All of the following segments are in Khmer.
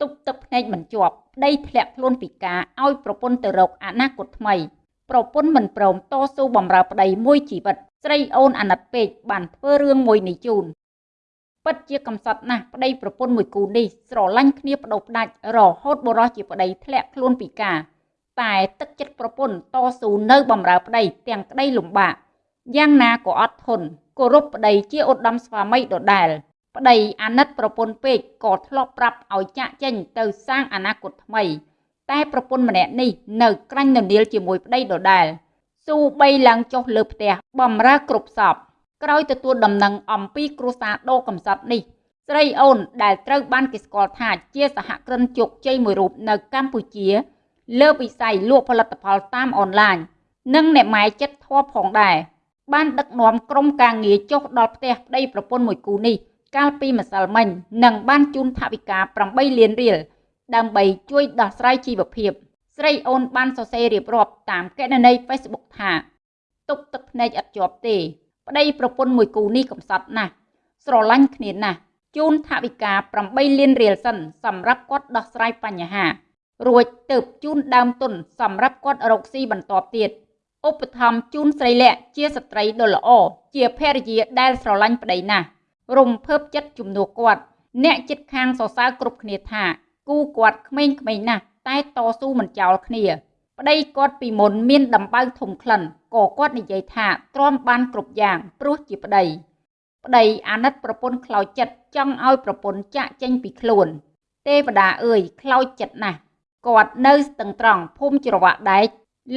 ទប់ទឹកភ្នែកមិនជាប់ប្តីធ្លាក់ខ្លួនពិការឲ្យប្រពន្ធទៅរកអនាគតថ្មីប្រពន្ធមិនព្រមតស៊ូបំរើប្តីមួយជីវិត ស្រីអូនអាណិតពេកបានធ្វើរឿងមួយនេះជូនពិតជាកំសត់ណាស់ប្តីប្រពន្ធមួយគូនេះស្រឡាញ់គ្នាបដូរផ្ដាច់រហូតបុរសជាប្តីធ្លាក់ខ្លួនពិការតែទឹកចិត្តប្រពន្ធតស៊ូនៅបំរើប្តីទាំងក្តីលំបាកយ៉ាងណាក៏អត់ធន់គោរពប្តីជាឧត្តមស្វាមីដដែល ប្តីអាណិតប្រពន្ធពេកក៏ធ្លាប់ប្រាប់ឲ្យចាក់ចេញទៅសាងអនាគតថ្មី តែប្រពន្ធម្នាក់នេះនៅក្រាញ់ននៀលជាមួយប្តីដដែលស៊ូបីឡើងចុះលើផ្ទះបំរើគ្រប់សពក្រោយទទួលដំណឹងអំពីគ្រួសារដោកំសត់នេះ ស្រីអូនដែលត្រូវបានគេស្គាល់ថាជាសហគ្រិនជោគជ័យមួយរូបនៅកម្ពុជា លើវិស័យលក់ផលិតផលតាមអនឡាញនិងអ្នកម៉ែចិត្តធေါ်ផងដែរបានដឹកនាំក្រុមការងារចុះដល់ផ្ទះប្តីប្រពន្ធមួយគូនេះ កាលពីម្សិលមិញនិងបានជូនថវិកា8លានរៀលដើម្បីជួយដោះស្រាយជីវភាព ស្រីអូនបានសរសេររៀបរាប់តាមកណនី Facebook ថាទុកទឹកភ្នែកឥតជាប់ទេប្តីប្រពន្ធមួយគូនេះកំសត់ណាស់ស្រឡាញ់គ្នាណាស់ជូនថវិកា8លានរៀលសិនសម្រាប់គាត់ដោះស្រាយបញ្ហារួចទៅជូនដើមទុនសម្រាប់គាត់រកស៊ីបន្តទៀតឧបត្ថម្ភជូនស្រីលក្ខជាស្ត្រីដ៏ល្អជាភរិយាដែលស្រឡាញ់ប្តីណាស់ រំភើបចិត្តជំនួសគាត់ អ្នកចិត្តខាងសរសើរគ្រប់គ្នាថា គូគាត់ក្មេងៗណាស់តែតស៊ូមិនចោលគ្នា ប្តីគាត់ពីមុនមានដំបៅធំក្លិនក៏គាត់និយាយថាទ្រាំបានគ្រប់យ៉ាងព្រោះជាប្តីប្តីអាណិតប្រពន្ធខ្លោចចិត្តចង់ឲ្យប្រពន្ធចាក់ចេញពីខ្លួន ទេវតាអើយខ្លោចចិត្តណាស់គាត់នៅស្ទឹងត្រង់ភូមិច្រវាក់ដែក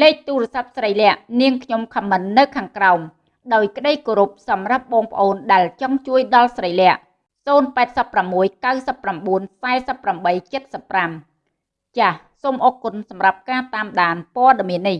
លេខទូរស័ព្ទស្រីលក្ខនាងខ្ញុំខមមិននៅខាងក្រោម ដោយក្តីគោរពសម្រាប់បងប្អូនដែលចង់ជួយដល់ស្រីលក្ខ086 99 48 75ចាសសូមអរគុណសម្រាប់ការតាមដានព័ត៌មាននេះ